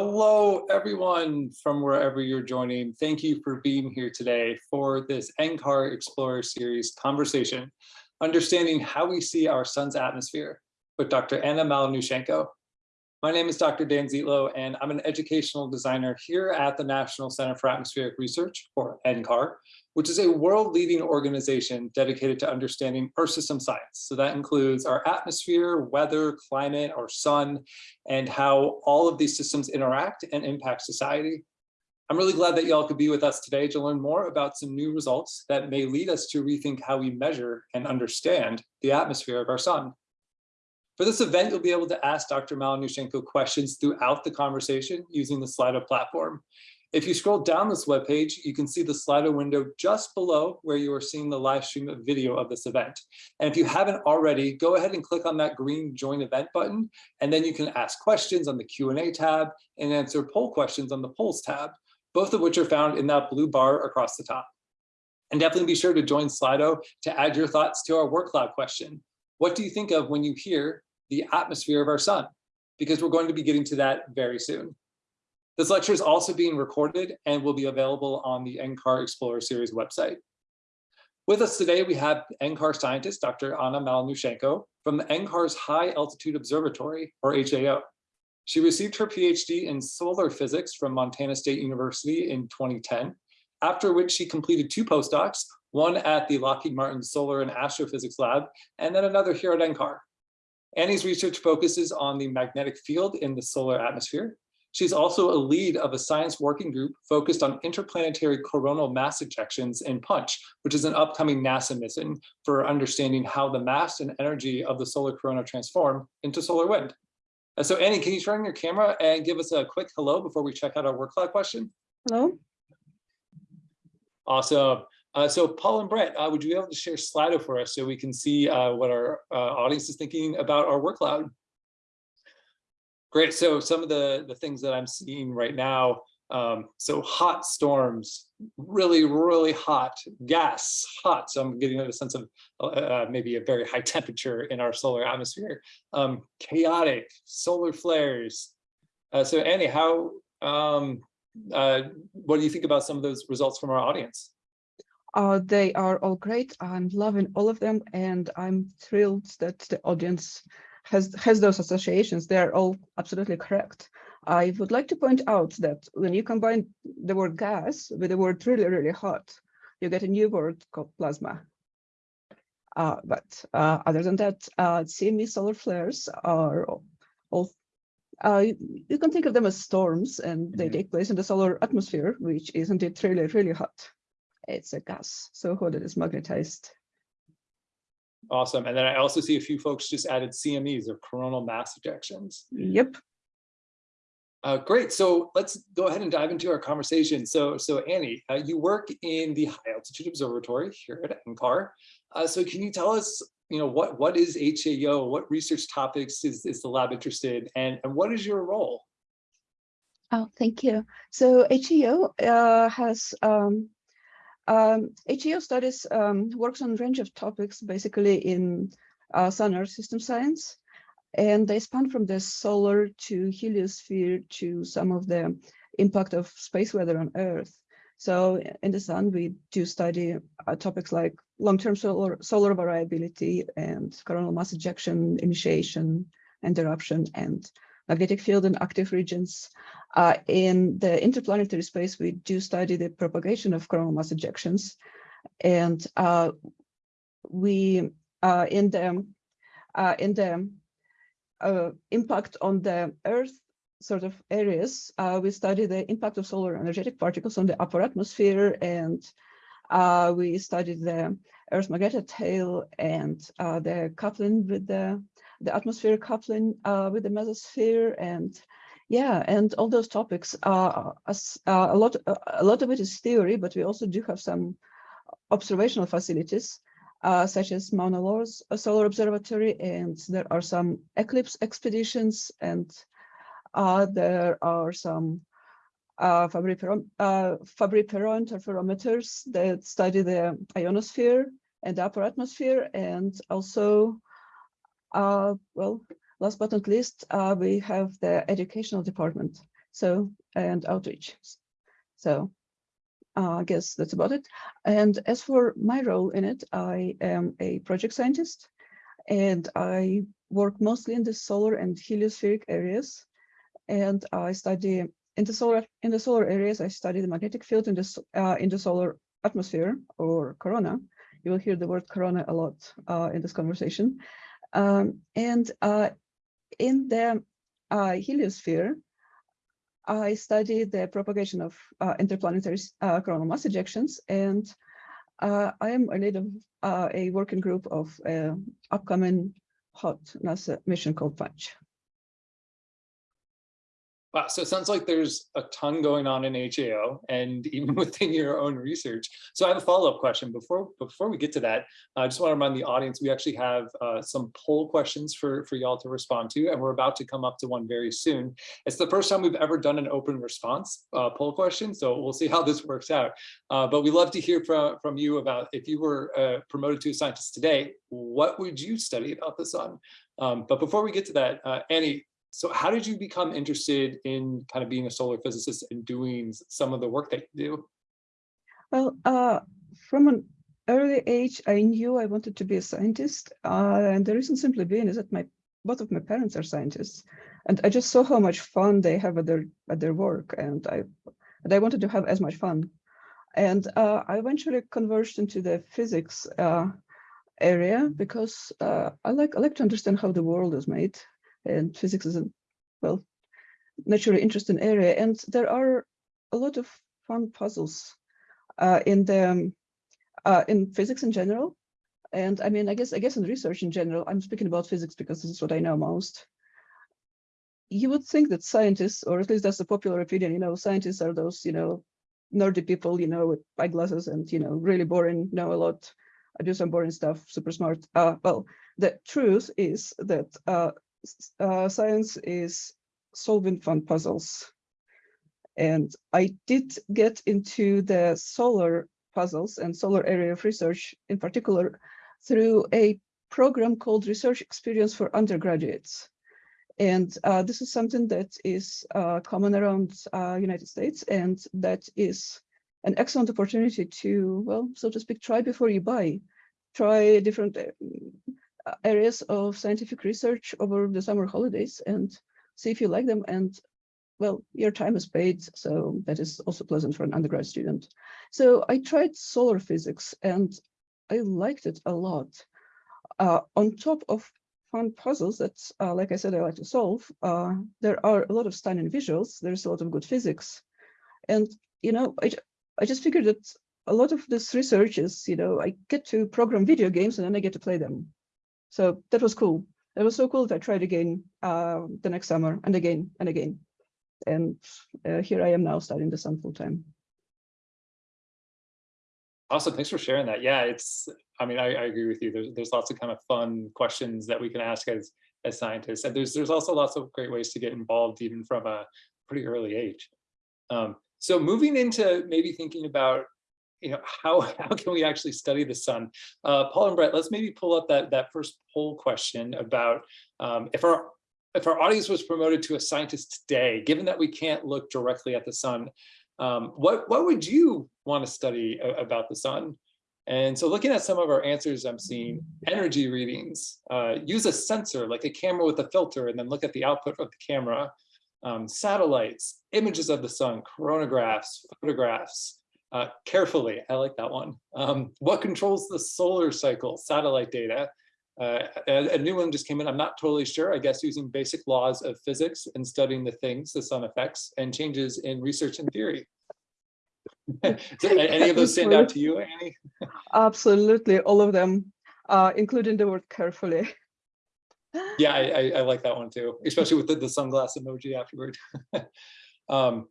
Hello, everyone from wherever you're joining. Thank you for being here today for this NCAR Explorer Series conversation, understanding how we see our sun's atmosphere with Dr. Anna Malanushenko. My name is Dr. Dan Zietlow, and I'm an educational designer here at the National Center for Atmospheric Research, or NCAR, which is a world-leading organization dedicated to understanding Earth system science. So that includes our atmosphere, weather, climate, our sun, and how all of these systems interact and impact society. I'm really glad that y'all could be with us today to learn more about some new results that may lead us to rethink how we measure and understand the atmosphere of our sun. For this event, you'll be able to ask Dr. Malanushenko questions throughout the conversation using the Slido platform. If you scroll down this webpage, you can see the Slido window just below where you are seeing the live stream of video of this event. And if you haven't already, go ahead and click on that green join event button, and then you can ask questions on the Q&A tab and answer poll questions on the polls tab, both of which are found in that blue bar across the top. And definitely be sure to join Slido to add your thoughts to our word cloud question. What do you think of when you hear the atmosphere of our sun? Because we're going to be getting to that very soon. This lecture is also being recorded and will be available on the NCAR Explorer Series website. With us today, we have NCAR scientist, Dr. Anna Malanushenko from the NCAR's High Altitude Observatory, or HAO. She received her PhD in solar physics from Montana State University in 2010, after which she completed two postdocs, one at the Lockheed Martin Solar and Astrophysics Lab, and then another here at NCAR. Annie's research focuses on the magnetic field in the solar atmosphere, She's also a lead of a science working group focused on interplanetary coronal mass ejections in PUNCH, which is an upcoming NASA mission for understanding how the mass and energy of the solar corona transform into solar wind. Uh, so Annie, can you turn on your camera and give us a quick hello before we check out our word cloud question? Hello. Awesome. Uh, so Paul and Brett, uh, would you be able to share Slido for us so we can see uh, what our uh, audience is thinking about our word cloud? Great. So some of the, the things that I'm seeing right now, um, so hot storms, really, really hot, gas, hot. So I'm getting a sense of uh, uh, maybe a very high temperature in our solar atmosphere. Um, chaotic, solar flares. So Annie, how, um, what do you think about some of those results from our audience? Uh, they are all great. I'm loving all of them, and I'm thrilled that the audience has, has those associations. They are all absolutely correct. I would like to point out that when you combine the word gas with the word really, really hot, you get a new word called plasma. Uh, but uh, other than that, uh, CME solar flares are all, uh, you can think of them as storms and they mm -hmm. take place in the solar atmosphere, which is indeed really, really hot. It's a gas, so hot it is magnetized Awesome. And then I also see a few folks just added CMEs or coronal mass ejections. Yep. Uh, great. So let's go ahead and dive into our conversation. So, so Annie, uh, you work in the High Altitude Observatory here at NCAR. Uh, so can you tell us, you know, what what is HAO? What research topics is, is the lab interested in, and, and what is your role? Oh, thank you. So HAO uh, has um, um, HAO studies um, works on a range of topics, basically in uh, sun earth system science, and they span from the solar to heliosphere to some of the impact of space weather on Earth. So in the sun, we do study uh, topics like long-term solar, solar variability and coronal mass ejection initiation and eruption and magnetic field in active regions. Uh, in the interplanetary space, we do study the propagation of coronal mass ejections. And uh, we, uh, in the, uh, in the uh, impact on the Earth sort of areas, uh, we study the impact of solar energetic particles on the upper atmosphere and we study the Earth magnetic tail and the coupling with the the atmospheric coupling uh, with the mesosphere and yeah, and all those topics. Uh, uh, a lot, a lot of it is theory, but we also do have some observational facilities, uh, such as Mauna Loa's Solar Observatory, and there are some eclipse expeditions, and uh, there are some uh, Fabry-Perot uh, interferometers that study the ionosphere and the upper atmosphere, and also uh, well, last but not least, uh, we have the educational department. So, and outreach. So uh, I guess that's about it. And as for my role in it, I am a project scientist and I work mostly in the solar and heliospheric areas. And I study in the solar in the solar areas, I study the magnetic field in the uh, in the solar atmosphere or corona. You will hear the word corona a lot uh, in this conversation. Um, and uh, in the uh, heliosphere, I study the propagation of uh, interplanetary coronal mass ejections, and I am a lead of a working group of upcoming hot NASA mission called Punch. Wow, so it sounds like there's a ton going on in HAO and even within your own research. So I have a follow-up question. Before before we get to that, I just want to remind the audience, we actually have uh, some poll questions for, for y'all to respond to, and we're about to come up to one very soon. It's the first time we've ever done an open response uh, poll question, so we'll see how this works out. Uh, but we'd love to hear from, from you about if you were uh, promoted to a scientist today, what would you study about the sun? Um, but before we get to that, uh, Annie, so how did you become interested in kind of being a solar physicist and doing some of the work that you do? Well, uh, from an early age, I knew I wanted to be a scientist, uh, and the reason simply being is that my both of my parents are scientists, and I just saw how much fun they have at their at their work, and I and I wanted to have as much fun, and uh, I eventually converged into the physics uh, area because uh, I like I like to understand how the world is made, and physics is a well naturally interesting area, and there are a lot of fun puzzles uh, in the um, uh, in physics in general. And I mean, I guess I guess in research in general, I'm speaking about physics because this is what I know most. You would think that scientists, or at least that's the popular opinion, you know, scientists are those, you know, nerdy people, you know, with eyeglasses and, you know, really boring, know a lot, I do some boring stuff, super smart. Uh, well, the truth is that uh, uh, science is solving fun puzzles. And I did get into the solar puzzles and solar area of research in particular through a program called Research Experience for Undergraduates. And uh, this is something that is uh, common around uh, United States and that is an excellent opportunity to, well, so to speak, try before you buy. Try different uh, areas of scientific research over the summer holidays and see if you like them and well, your time is paid, so that is also pleasant for an undergrad student. So I tried solar physics and I liked it a lot. Uh, on top of fun puzzles that, uh, like I said, I like to solve, uh, there are a lot of stunning visuals. There's a lot of good physics. And, you know, I, I just figured that a lot of this research is, you know, I get to program video games and then I get to play them. So that was cool. It was so cool that I tried again uh, the next summer and again and again and uh, here I am now studying the sun full time. Awesome, thanks for sharing that. Yeah, it's, I mean, I, I agree with you. There's, there's lots of kind of fun questions that we can ask as, as scientists. And there's, there's also lots of great ways to get involved even from a pretty early age. Um, so moving into maybe thinking about, you know, how, how can we actually study the sun? Uh, Paul and Brett, let's maybe pull up that, that first poll question about um, if our if our audience was promoted to a scientist today, given that we can't look directly at the sun, um, what, what would you want to study about the sun? And so looking at some of our answers, I'm seeing energy readings, uh, use a sensor like a camera with a filter and then look at the output of the camera, um, satellites, images of the sun, coronagraphs, photographs, uh, carefully, I like that one. Um, what controls the solar cycle, satellite data, uh, a, a new one just came in. I'm not totally sure. I guess using basic laws of physics and studying the things the sun affects and changes in research and theory. any of those stand out to you, Annie? Absolutely, all of them, uh, including the word carefully. Yeah, I, I, I like that one too, especially with the, the sunglass emoji afterward. um,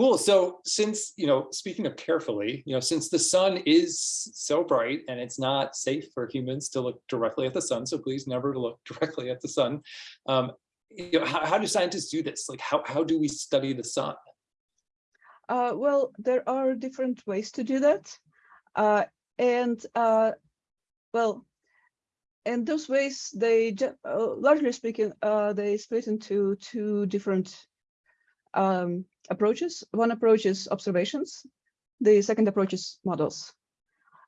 Cool. So since, you know, speaking of carefully, you know, since the sun is so bright and it's not safe for humans to look directly at the sun, so please never look directly at the sun. Um, you know, how, how do scientists do this? Like, how, how do we study the sun? Uh, well, there are different ways to do that. Uh, and uh, well, and those ways, they, uh, largely speaking, uh, they split into two different um, approaches. One approach is observations. The second approach is models.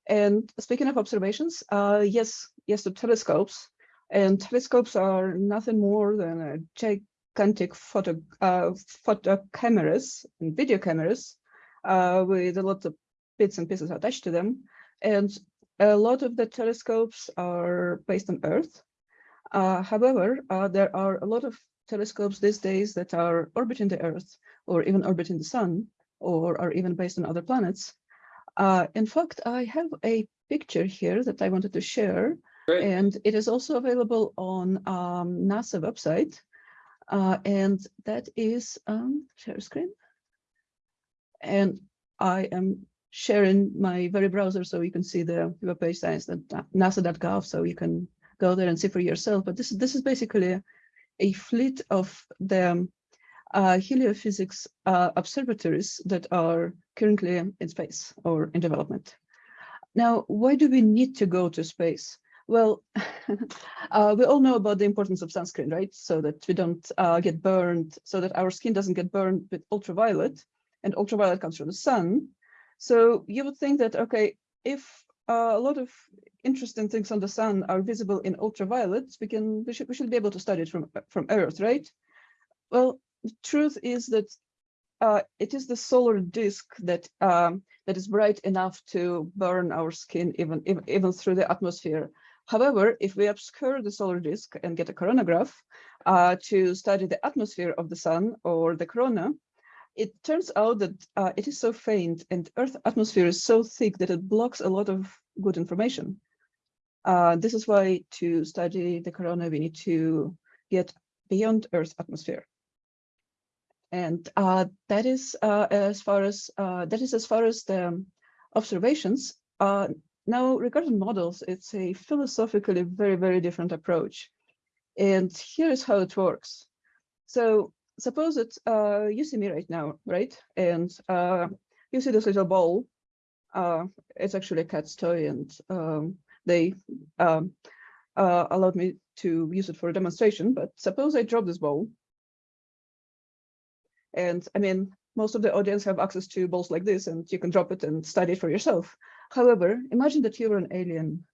And speaking of observations, uh, yes, yes, the telescopes. And telescopes are nothing more than gigantic photo, uh, photo cameras and video cameras uh, with a lot of bits and pieces attached to them. And a lot of the telescopes are based on Earth. Uh, however, uh, there are a lot of telescopes these days that are orbiting the Earth or even orbiting the Sun or are even based on other planets. Uh, in fact, I have a picture here that I wanted to share, Great. and it is also available on um, NASA website. Uh, and that is um, share screen. And I am sharing my very browser so you can see the web page science.nasa.gov so you can go there and see for yourself. But this, this is basically a, fleet of the uh, heliophysics uh, observatories that are currently in space or in development. Now, why do we need to go to space? Well, uh, we all know about the importance of sunscreen, right? So that we don't uh, get burned, so that our skin doesn't get burned with ultraviolet, and ultraviolet comes from the sun. So you would think that, okay, if uh, a lot of interesting things on the sun are visible in ultraviolet, we can we should we should be able to study it from from Earth, right? Well, the truth is that uh, it is the solar disk that um, that is bright enough to burn our skin even, even even through the atmosphere. However, if we obscure the solar disk and get a coronagraph uh, to study the atmosphere of the sun or the corona, it turns out that uh, it is so faint and Earth atmosphere is so thick that it blocks a lot of good information. Uh, this is why to study the corona, we need to get beyond Earth's atmosphere. And uh, that is uh, as far as uh, that is as far as the observations. Uh, now, regarding models, it's a philosophically very, very different approach. And here's how it works. So suppose that uh, you see me right now, right? And uh, you see this little ball. it's actually a cat's toy, and um, they um, allowed me to use it for a demonstration. But suppose I drop this ball and I mean, most of the audience have access to balls like this and you can drop it and study it for yourself. However, imagine that you were an alien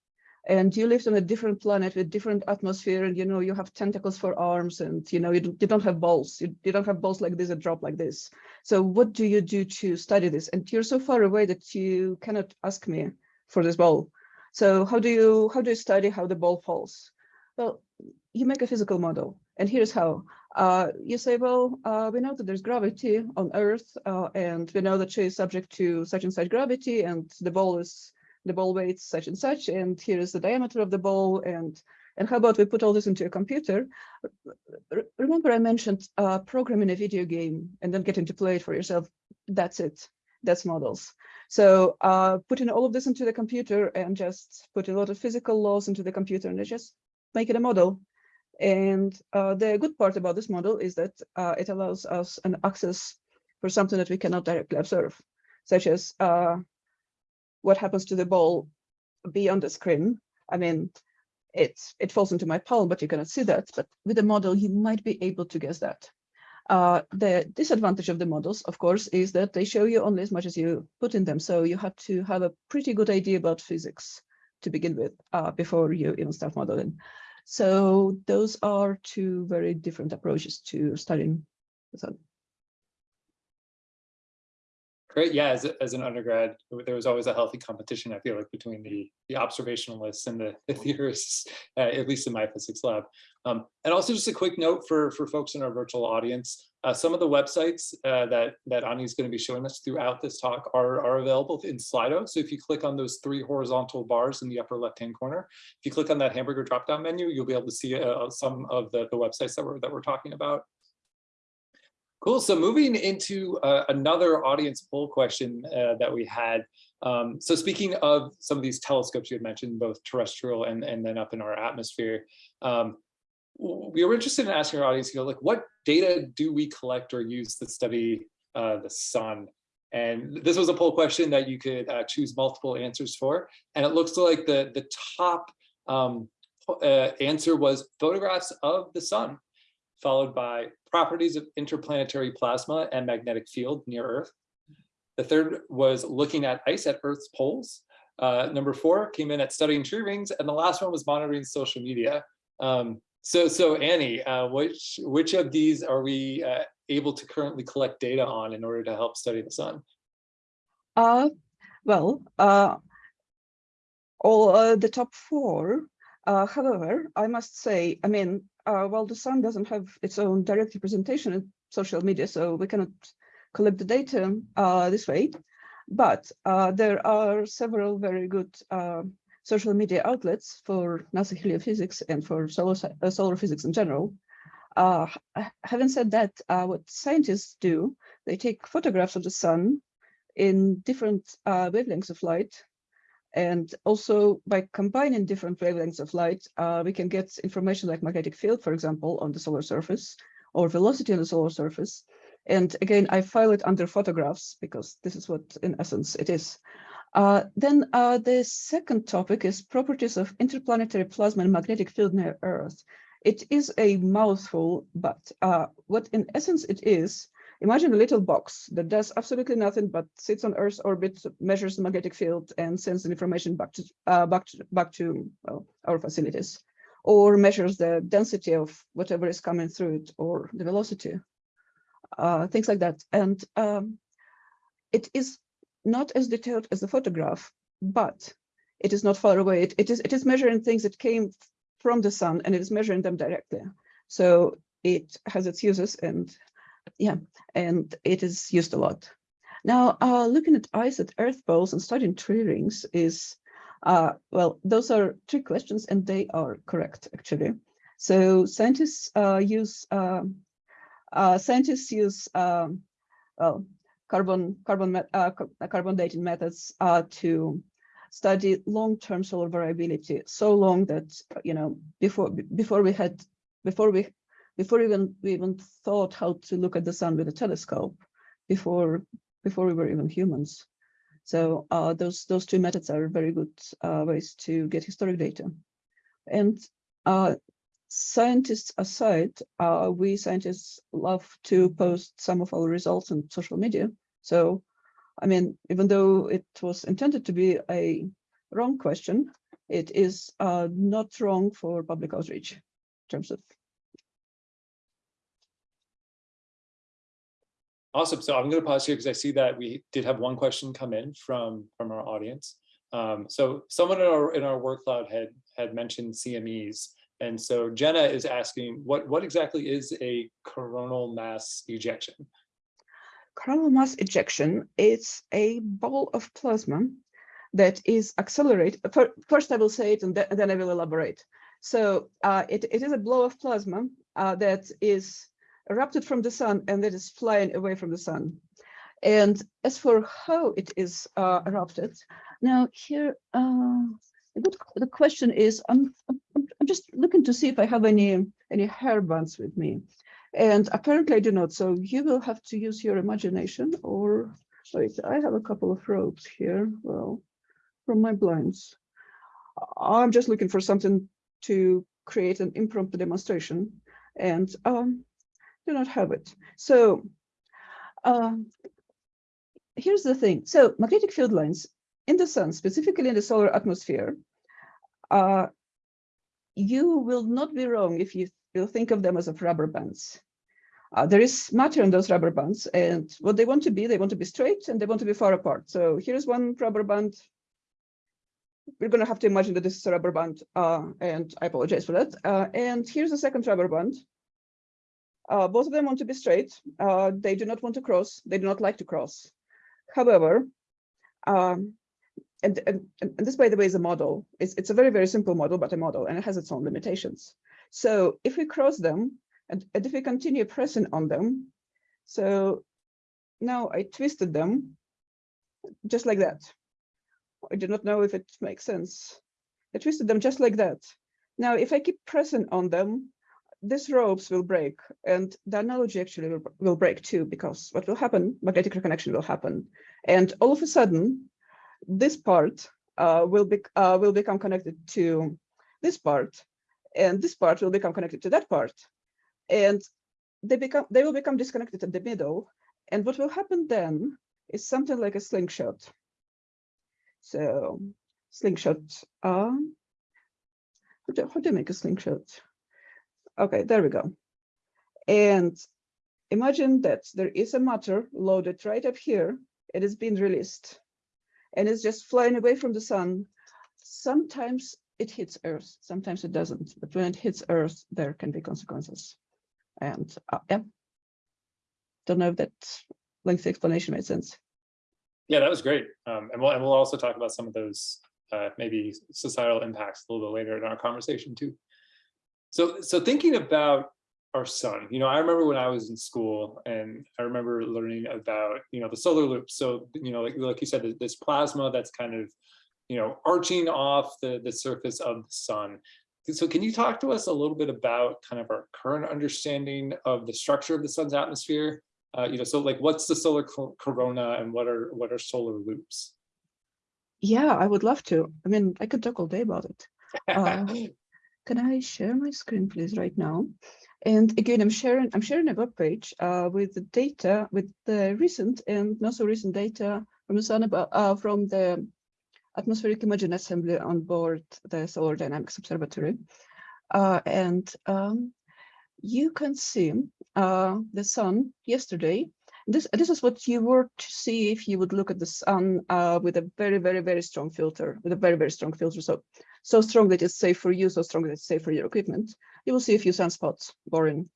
and you lived on a different planet with different atmosphere and you know you have tentacles for arms and you know you, you don't have balls. You, you don't have balls like this that drop like this. So what do you do to study this? And you're so far away that you cannot ask me for this ball. So how do you how do you study how the ball falls? Well you make a physical model. And here's how. Uh, you say, well, uh, we know that there's gravity on Earth, uh, and we know that she is subject to such and such gravity, and the ball is the ball weights such and such, and here is the diameter of the ball, and and how about we put all this into a computer? Remember, I mentioned uh, programming a video game and then getting to play it for yourself. That's it. That's models. So uh, putting all of this into the computer and just put a lot of physical laws into the computer and just make it a model and uh, the good part about this model is that uh, it allows us an access for something that we cannot directly observe, such as uh, what happens to the ball beyond the screen. I mean, it, it falls into my palm, but you cannot see that. But with the model, you might be able to guess that. Uh, the disadvantage of the models, of course, is that they show you only as much as you put in them. So you have to have a pretty good idea about physics to begin with uh, before you even start modeling. So those are two very different approaches to studying the sun. Great. Yeah, as, as an undergrad, there was always a healthy competition, I feel like, between the, the observationalists and the, the theorists, uh, at least in my physics lab. Um, and also just a quick note for, for folks in our virtual audience, uh, some of the websites uh, that, that Annie is going to be showing us throughout this talk are, are available in Slido. So if you click on those three horizontal bars in the upper left-hand corner, if you click on that hamburger drop-down menu, you'll be able to see uh, some of the, the websites that we're, that we're talking about. Cool. So moving into uh, another audience poll question uh, that we had. Um, so speaking of some of these telescopes you had mentioned, both terrestrial and, and then up in our atmosphere, um, we were interested in asking our audience, you know, like what data do we collect or use to study uh, the sun? And this was a poll question that you could uh, choose multiple answers for. And it looks like the, the top um, uh, answer was photographs of the sun followed by properties of interplanetary plasma and magnetic field near Earth. The third was looking at ice at Earth's poles. Uh, number four came in at studying tree rings, and the last one was monitoring social media. Um, so, so Annie, uh, which which of these are we uh, able to currently collect data on in order to help study the sun? Uh, well, uh, all uh, the top four. Uh, however, I must say, I mean, uh, while the sun doesn't have its own direct representation in social media, so we cannot collect the data uh, this way. But uh, there are several very good uh, social media outlets for NASA heliophysics and for solar, uh, solar physics in general. Uh, having said that, what scientists do, they take photographs of the sun in different wavelengths of light. And also by combining different wavelengths of light, we can get information like magnetic field, for example, on the solar surface or velocity on the solar surface. And again, I file it under photographs because this is what in essence it is. Uh, then uh, the second topic is properties of interplanetary plasma and magnetic field near Earth. It is a mouthful, but uh, what in essence it is, imagine a little box that does absolutely nothing but sits on Earth's orbit, measures the magnetic field and sends the information back to uh, back to back to well, our facilities, or measures the density of whatever is coming through it or the velocity uh, things like that. And um, it is not as detailed as the photograph, but it is not far away. It, it is it is measuring things that came from the sun and it is measuring them directly. So it has its uses and yeah, and it is used a lot. Now, uh, looking at ice at earth poles and studying tree rings is, uh, well, those are three questions and they are correct actually. So scientists uh, use um, uh, scientists use um, well, carbon carbon uh, carbon dating methods uh, to study long-term solar variability so long that you know before before we had before we before even we even thought how to look at the sun with a telescope before before we were even humans so uh, those those two methods are very good uh, ways to get historic data and uh, scientists aside, uh, we scientists love to post some of our results on social media. So, I mean, even though it was intended to be a wrong question, it is uh, not wrong for public outreach in terms of. Awesome. So I'm going to pause here because I see that we did have one question come in from from our audience. Um, so someone in our in our work cloud had had mentioned CMEs. And so Jenna is asking, what, what exactly is a coronal mass ejection? Coronal mass ejection is a ball of plasma that is accelerated. First, I will say it and then I will elaborate. So uh, it, it is a blow of plasma uh, that is erupted from the sun and that is flying away from the sun. And as for how it is uh, erupted, now here, uh, the question is, I'm, I'm, I'm just looking to see if I have any any hair bands with me. And apparently I do not. So you will have to use your imagination or wait, I have a couple of ropes here. Well, from my blinds. I'm just looking for something to create an impromptu demonstration and um, do not have it. So um, here's the thing. So magnetic field lines in the sun, specifically in the solar atmosphere, uh, you will not be wrong if you, you think of them as of rubber bands. Uh, there is matter in those rubber bands and what they want to be, they want to be straight and they want to be far apart. So here's one rubber band. We're going to have to imagine that this is a rubber band uh, and I apologize for that. Uh, and here's a second rubber band. Uh, both of them want to be straight. Uh, they do not want to cross. They do not like to cross. However, um, and, and, and this, by the way, is a model. It's, it's a very, very simple model, but a model, and it has its own limitations. So if we cross them, and, and if we continue pressing on them, so now I twisted them just like that. I do not know if it makes sense. I twisted them just like that. Now, if I keep pressing on them, these ropes will break and the analogy actually will, will break too, because what will happen, magnetic reconnection will happen. And all of a sudden, this part uh, will, be, uh, will become connected to this part, and this part will become connected to that part. And they become they will become disconnected at the middle. And what will happen then is something like a slingshot. So slingshot, um, how do, how do you make a slingshot? Okay, there we go. And imagine that there is a matter loaded right up here. It is being released and it's just flying away from the sun. Sometimes it hits Earth, sometimes it doesn't. But when it hits Earth, there can be consequences. And uh, yeah, don't know if that lengthy explanation made sense. Yeah, that was great. Um, and we'll, and we'll also talk about some of those uh, maybe societal impacts a little bit later in our conversation too. So, so thinking about our sun, you know, I remember when I was in school and I remember learning about, you know, the solar loop. So, you know, like, like you said, this plasma that's kind of, you know, arching off the, the surface of the sun. So can you talk to us a little bit about kind of our current understanding of the structure of the sun's atmosphere? Uh, you know, so like what's the solar corona and what are what are solar loops? Yeah, I would love to. I mean, I could talk all day about it. Uh, can I share my screen, please, right now? And again, I'm sharing I'm sharing a web page uh, with the data, with the recent and not so recent data from the sun about uh, from the atmospheric imaging assembly on board the Solar Dynamics Observatory. Uh, and um, you can see uh, the sun yesterday. This, this is what you were to see if you would look at the sun uh, with a very, very, very strong filter, with a very, very strong filter. So, so strong that it's safe for you, so strong that it's safe for your equipment. You will see a few sunspots, boring.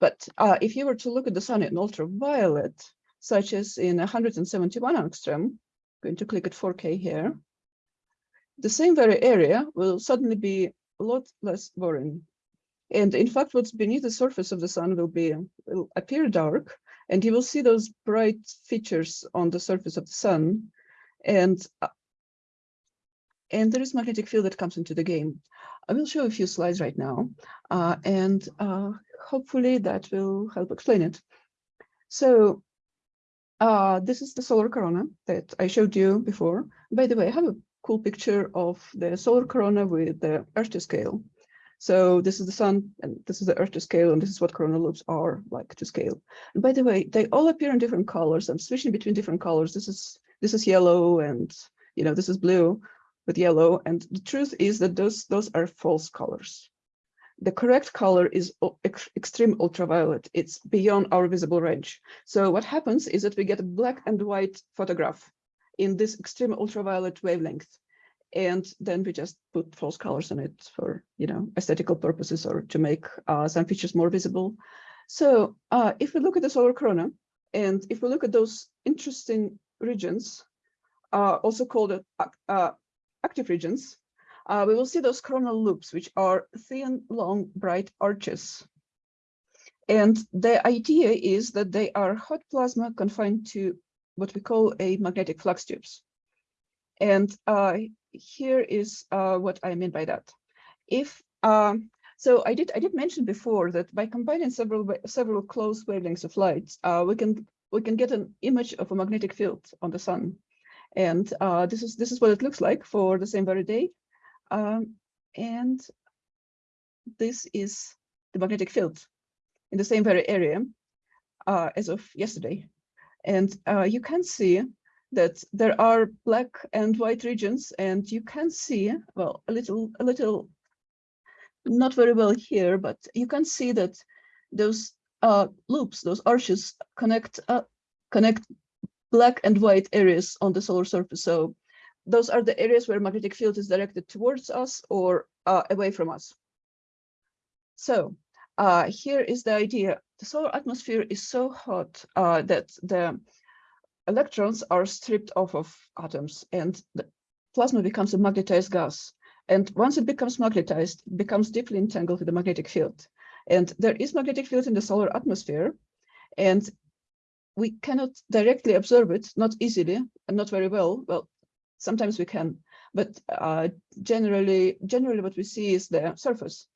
But uh, if you were to look at the sun in ultraviolet, such as in 171 angstrom, going to click at 4K here, the same very area will suddenly be a lot less boring. And in fact, what's beneath the surface of the sun will be will appear dark, and you will see those bright features on the surface of the sun. And uh, and there is magnetic field that comes into the game. I will show a few slides right now, uh, and uh, hopefully that will help explain it. So uh, this is the solar corona that I showed you before. By the way, I have a cool picture of the solar corona with the Earth to scale. So this is the sun and this is the Earth to scale, and this is what corona loops are like to scale. And by the way, they all appear in different colors. I'm switching between different colors. This is this is yellow and you know this is blue with yellow. And the truth is that those those are false colors. The correct color is extreme ultraviolet. It's beyond our visible range. So what happens is that we get a black and white photograph in this extreme ultraviolet wavelength. And then we just put false colors on it for, you know, aesthetical purposes or to make uh, some features more visible. So uh, if we look at the solar corona, and if we look at those interesting regions, uh, also called uh, active regions, uh, we will see those coronal loops, which are thin, long, bright arches. And the idea is that they are hot plasma confined to what we call a magnetic flux tubes. And uh, here is uh, what I mean by that. If um, so, I did I did mention before that by combining several several close wavelengths of light, uh, we can we can get an image of a magnetic field on the sun, and uh, this is this is what it looks like for the same very day, um, and this is the magnetic field in the same very area uh, as of yesterday. And uh, you can see that there are black and white regions, and you can see, well, a little, a little, not very well here, but you can see that those uh, loops, those arches connect, uh, connect black and white areas on the solar surface. So those are the areas where magnetic field is directed towards us or uh, away from us. So uh, here is the idea. The solar atmosphere is so hot uh, that the electrons are stripped off of atoms and the plasma becomes a magnetized gas. And once it becomes magnetized, it becomes deeply entangled with the magnetic field. And there is magnetic field in the solar atmosphere, and we cannot directly observe it, not easily and not very well. Well, sometimes we can, but uh, generally, generally what we see is the surface.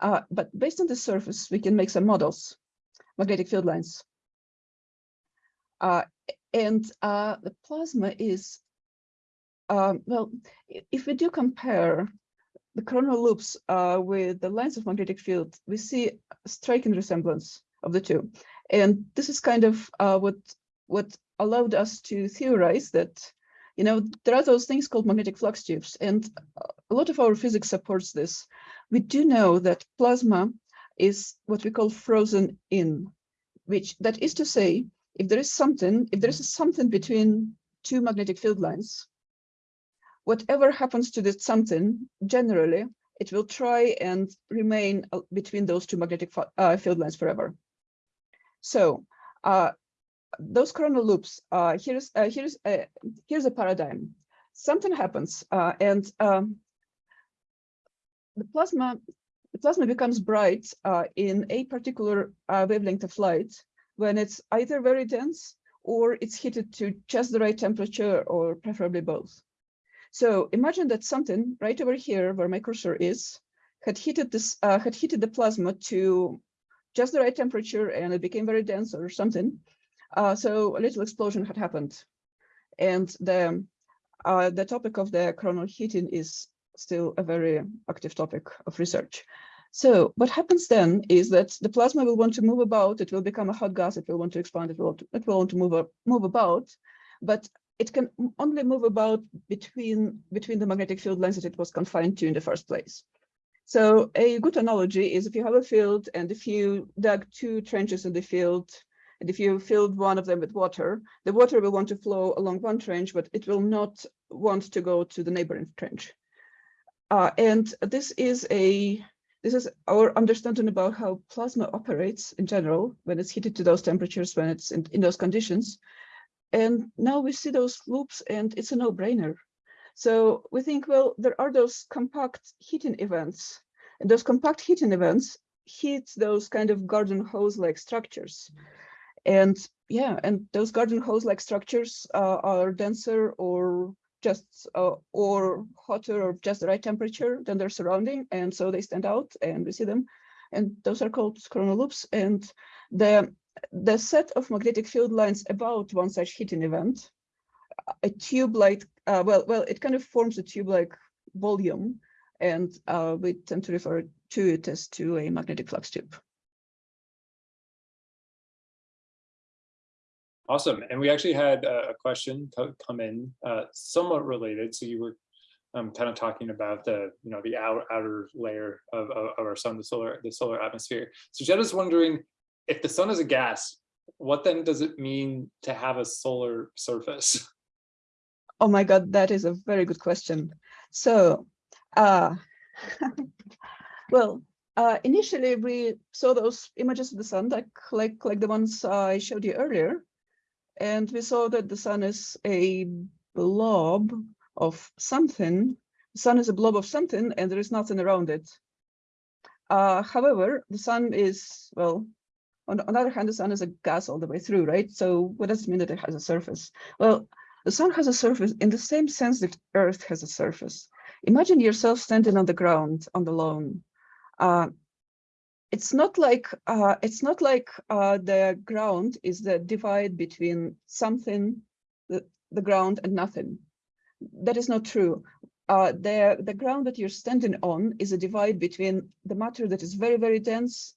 Uh, but based on the surface, we can make some models, magnetic field lines. Uh, and uh, the plasma is, um, well, if we do compare the coronal loops uh, with the lines of magnetic field, we see striking resemblance. of the two. And this is kind of uh, what what allowed us to theorize that, you know, there are those things called magnetic flux tubes, and a lot of our physics supports this. We do know that plasma is what we call frozen in, which that is to say, if there is something, if there is something between two magnetic field lines, whatever happens to this something, generally, it will try and remain uh, between those two magnetic uh, field lines forever. So uh, those coronal loops, uh, here's uh, here's here's a paradigm. Something happens, uh, and um, the plasma the plasma becomes bright in a particular wavelength of light when it's either very dense or it's heated to just the right temperature or preferably both. So imagine that something right over here where my cursor is had heated this uh, had heated the plasma to just the right temperature and it became very dense or something. Uh, so a little explosion had happened. And the uh, the topic of the coronal heating is still a very active topic of research. So what happens then is that the plasma will want to move about, it will become a hot gas, it will want to expand, it will, it will want to move, move about, but it can only move about between, between the magnetic field lines that it was confined to in the first place. So a good analogy is if you have a field and if you dug two trenches in the field, and if you filled one of them with water, the water will want to flow along one trench, but it will not want to go to the neighboring trench. Uh, and this is a this is our understanding about how plasma operates in general when it's heated to those temperatures, when it's in, in those conditions. And now we see those loops and it's a no-brainer. So we think, well, there are those compact heating events. And those compact heating events heat those kind of garden hose-like structures. And yeah, and those garden hose-like structures uh, are denser or just uh, or hotter or just the right temperature than their surrounding and so they stand out and we see them. And those are called coronal loops. And the the set of magnetic field lines about one such heating event a tube like uh, well well it kind of forms a tube like volume and uh, we tend to refer to it as to a magnetic flux tube Awesome. And we actually had a question come in uh, somewhat related. So you were um, kind of talking about the, you know, the outer, outer layer of, of, of, our sun, the solar, the solar atmosphere. So Jenna's wondering if the sun is a gas, what then does it mean to have a solar surface? Oh my God, that is a very good question. So, uh, well, uh, initially we saw those images of the sun, like like like the ones I showed you earlier, and we saw that the sun is a blob of something. The sun is a blob of something and there is nothing around it. Uh, however, the sun is, well, on, on the other hand, the sun is a gas all the way through, right? So what does it mean that it has a surface? Well, the sun has a surface in the same sense that Earth has a surface. Imagine yourself standing on the ground on the lawn. Uh, it's not like uh, it's not like uh, the ground is the divide between something, the, the ground and nothing. That is not true. Uh, the, the ground that you're standing on is a divide between the matter that is very, very dense,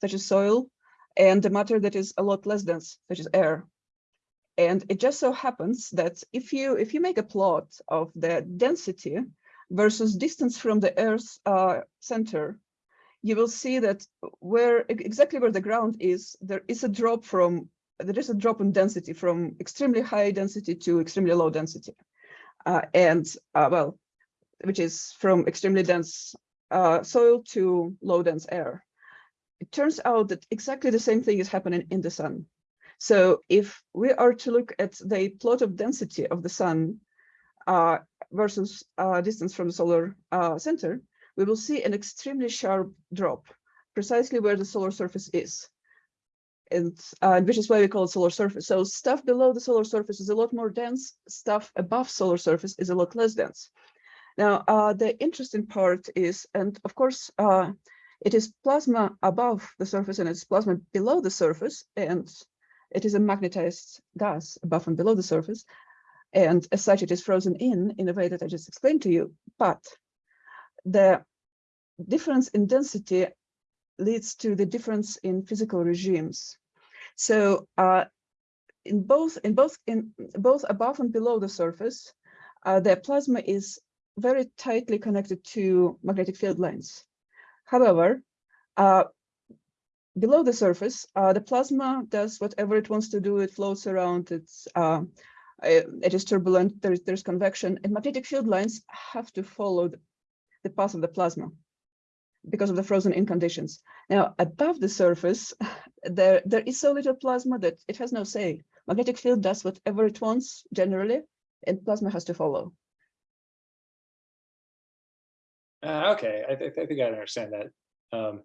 such as soil, and the matter that is a lot less dense, such as air. And it just so happens that if you if you make a plot of the density versus distance from the Earth's uh, center you will see that where exactly where the ground is, there is a drop from there is a drop in density from extremely high density to extremely low density, uh, and uh, well, which is from extremely dense uh, soil to low dense air. It turns out that exactly the same thing is happening in the sun. So if we are to look at the plot of density of the sun uh, versus uh, distance from the solar uh, center, we will see an extremely sharp drop precisely where the solar surface is. And uh, which is why we call it solar surface. So stuff below the solar surface is a lot more dense, stuff above solar surface is a lot less dense. Now, uh, the interesting part is, and of course, uh, it is plasma above the surface and it's plasma below the surface, and it is a magnetized gas above and below the surface. And as such, it is frozen in, in a way that I just explained to you. But the difference in density leads to the difference in physical regimes. So uh, in both in both in both above and below the surface, uh, the plasma is very tightly connected to magnetic field lines. However, uh, below the surface, uh, the plasma does whatever it wants to do. It floats around. It's uh, it is turbulent. There's there's convection, and magnetic field lines have to follow the, the path of the plasma because of the frozen in conditions. Now, above the surface, there there is so little plasma that it has no say. Magnetic field does whatever it wants generally, and plasma has to follow. Uh, okay, I, th I think I understand that. Um,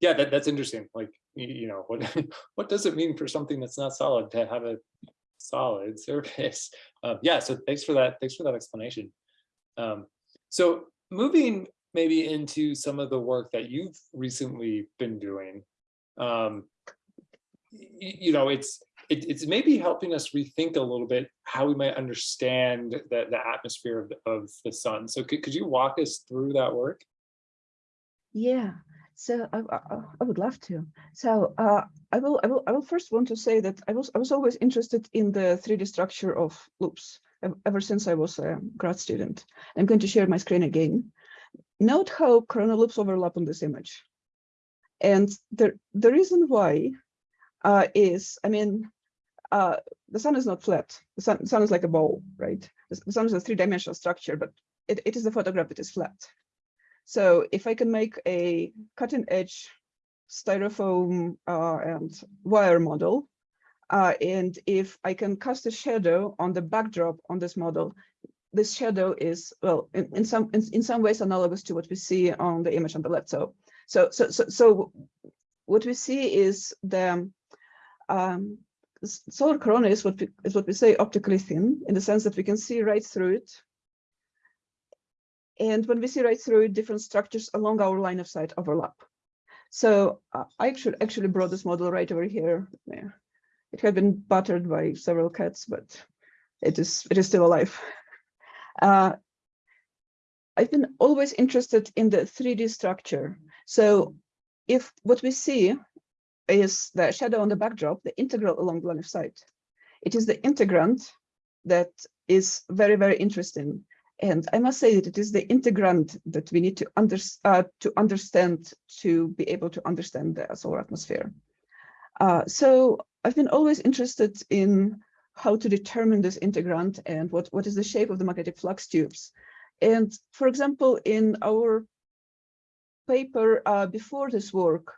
yeah, that, that's interesting. Like, you, know, what what does it mean for something that's not solid to have a solid surface? Um, yeah, so thanks for that. Thanks for that explanation. Um, so moving maybe into some of the work that you've recently been doing, um, you know, it's it, it's maybe helping us rethink a little bit how we might understand the, the atmosphere of the, of the sun. So could, could you walk us through that work? Yeah, so I, I, I would love to. So uh, I will I will I will first want to say that I was I was always interested in the 3D structure of loops ever since I was a grad student. I'm going to share my screen again. Note how coronal loops overlap on this image. And the, the reason why uh, is, I mean, uh, the sun is not flat. The sun, the sun is like a ball, right? The, the sun is a three-dimensional structure, but it, it is a photograph that is flat. So if I can make a cutting edge styrofoam uh, and wire model, uh, and if I can cast a shadow on the backdrop on this model, this shadow is, well, in, in some in, in some ways analogous to what we see on the image on the left. So, so, so, so, so what we see is the um, solar corona is what we, is what we say optically thin in the sense that we can see right through it. And when we see right through different structures along our line of sight overlap. So uh, I actually actually brought this model right over here. Yeah. It had been battered by several cats, but it is it is still alive. Uh, I've been always interested in the 3D structure. So if what we see is the shadow on the backdrop, the integral along the line of sight. It is the integrand that is very, very interesting. And I must say that it is the integrand that we need to, under, uh, to understand to be able to understand the solar atmosphere. Uh, so I've been always interested in how to determine this integrand and what, what is the shape of the magnetic flux tubes. And for example, in our paper uh, before this work,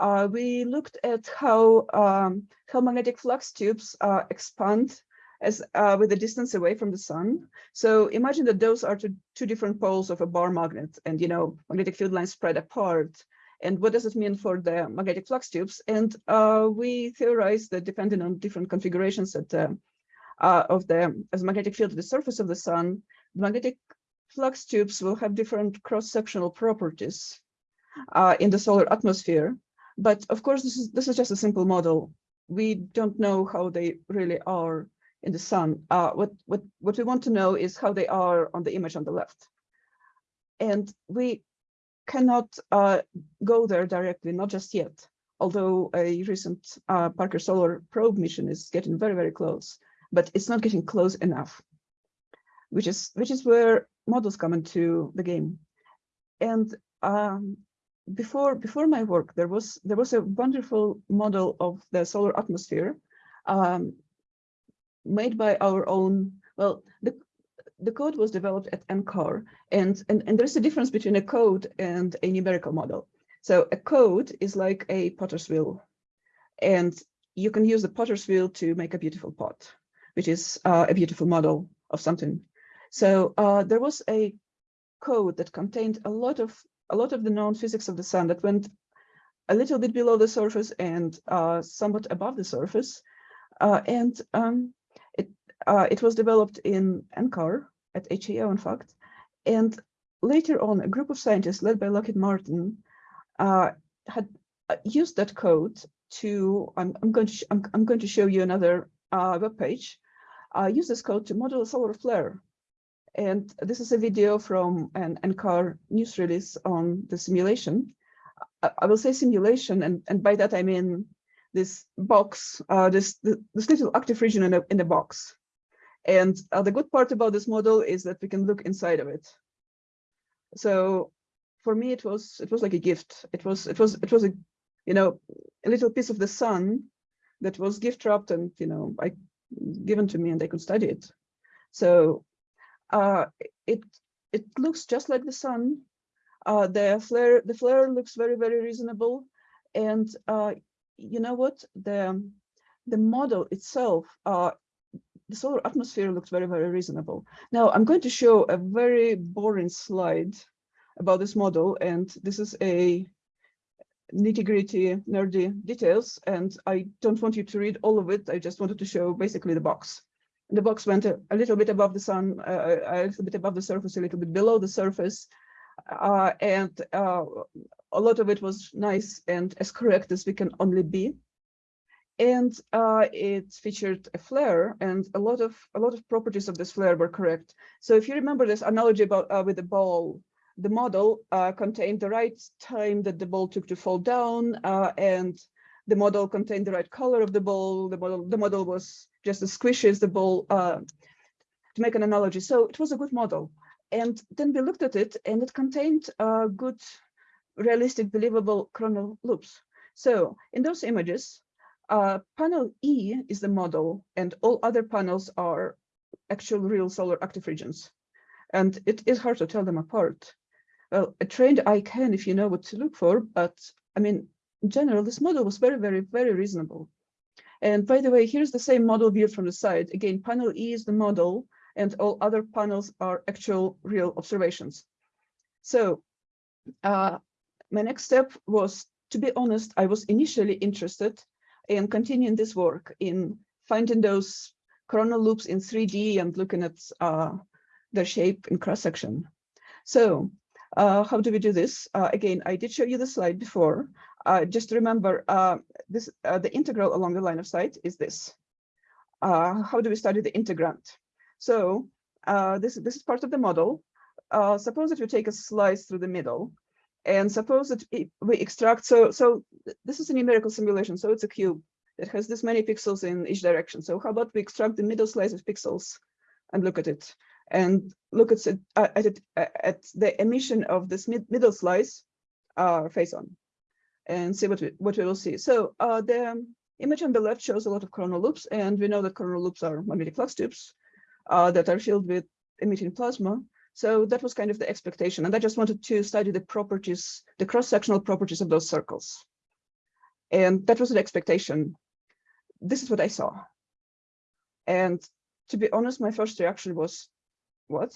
uh, we looked at how um, how magnetic flux tubes uh, expand as uh, with the distance away from the sun. So imagine that those are two, two different poles of a bar magnet and, you know, magnetic field lines spread apart. And what does it mean for the magnetic flux tubes? And uh, we theorize that depending on different configurations at, uh, uh, of the as magnetic field at the surface of the sun, the magnetic flux tubes will have different cross-sectional properties uh, in the solar atmosphere. But of course, this is this is just a simple model. We don't know how they really are in the sun. Uh, what what what we want to know is how they are on the image on the left, and we cannot uh, go there directly, not just yet. Although a recent uh, Parker Solar Probe mission is getting very very close, but it's not getting close enough, which is which is where models come into the game. And um, before before my work, there was there was a wonderful model of the solar atmosphere um, made by our own. Well, the the code was developed at NCAR, and and and there's a difference between a code and a numerical model. So a code is like a potter's wheel, and you can use the potter's wheel to make a beautiful pot, which is uh, a beautiful model of something. So uh, there was a code that contained a lot of a lot of the known physics of the sun that went a little bit below the surface and uh, somewhat above the surface. Uh, and um, uh, it was developed in NCAR at HAO, in fact. And later on, a group of scientists led by Lockheed Martin uh, had uh, used that code to, I'm, I'm, going, to I'm, I'm, going to show you another uh, web page, use this code to model a solar flare and this is a video from an NCAR news release on the simulation. I I will say simulation, and, and by that I mean this box, uh, this, th- this little active region in a, in a box. And uh, the good part about this model is that we can look inside of it. So for me, it was it was like a gift. It was it was it was a you know a little piece of the sun that was gift wrapped and you know I given to me and I could study it. So uh, it it looks just like the sun. Uh, the flare the flare looks very very reasonable, and uh, you know what the the model itself uh, the solar atmosphere looked very very reasonable. Now I'm going to show a very boring slide about this model, and this is a nitty gritty nerdy details, and I don't want you to read all of it. I just wanted to show basically the box. The box went a, a little bit above the sun, uh, a little bit above the surface, a little bit below the surface, uh, and uh, a lot of it was nice and as correct as we can only be. And uh, it featured a flare, and a lot of a lot of properties of this flare were correct. So if you remember this analogy about uh, with the ball, the model uh, contained the right time that the ball took to fall down, uh, and the model contained the right color of the ball. The model the model was just as squishy as the ball. Uh, to make an analogy, so it was a good model. And then we looked at it, and it contained uh, good, realistic, believable coronal loops. So in those images, uh, panel E is the model, and all other panels are actual real solar active regions. And it is hard to tell them apart. Well, a trained eye can if you know what to look for, but I mean, in general, this model was very, very, very reasonable. And by the way, here's the same model viewed from the side. Again, panel E is the model, and all other panels are actual real observations. So uh, my next step was, to be honest, I was initially interested in continuing this work in finding those coronal loops in 3D and looking at uh, their shape in cross section. So uh, how do we do this? Uh, again, I did show you the slide before. Uh, just remember uh, this, uh, the integral along the line of sight is this. how do we study the integrand? So this, this is part of the model. suppose that you take a slice through the middle and suppose that we extract, so, so this is a numerical simulation, so it's a cube that has this many pixels in each direction. So how about we extract the middle slice of pixels and look at it and look at uh, at, it, uh, at the emission of this mid middle slice uh, face on and see what we, what we will see. So uh, the image on the left shows a lot of coronal loops, and we know that coronal loops are magnetic flux tubes that are filled with emitting plasma. So that was kind of the expectation. And I just wanted to study the properties, the cross-sectional properties of those circles. And that was the expectation. This is what I saw. And to be honest, my first reaction was, what?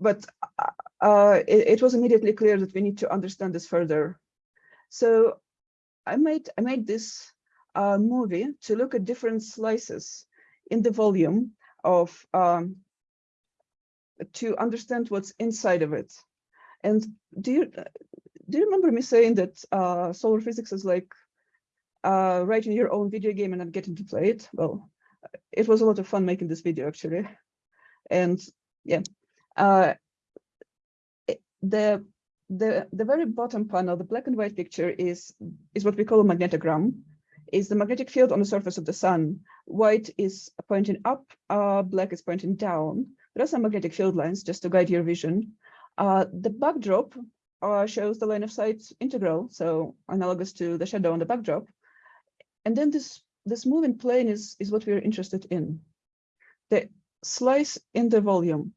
But uh, it, it was immediately clear that we need to understand this further. So I made, I made this uh, movie to look at different slices in the volume of um, to understand what's inside of it. And do you do you remember me saying that uh, solar physics is like uh, writing your own video game and not getting to play it? Well, it was a lot of fun making this video actually, and yeah, uh, the the the very bottom panel, the black and white picture is is what we call a magnetogram. Is the magnetic field on the surface of the sun. White is pointing up, uh, black is pointing down. There are some magnetic field lines just to guide your vision. Uh, the backdrop uh, shows the line of sight integral, so analogous to the shadow on the backdrop. And then this, this moving plane is, is what we're interested in. The slice in the volume.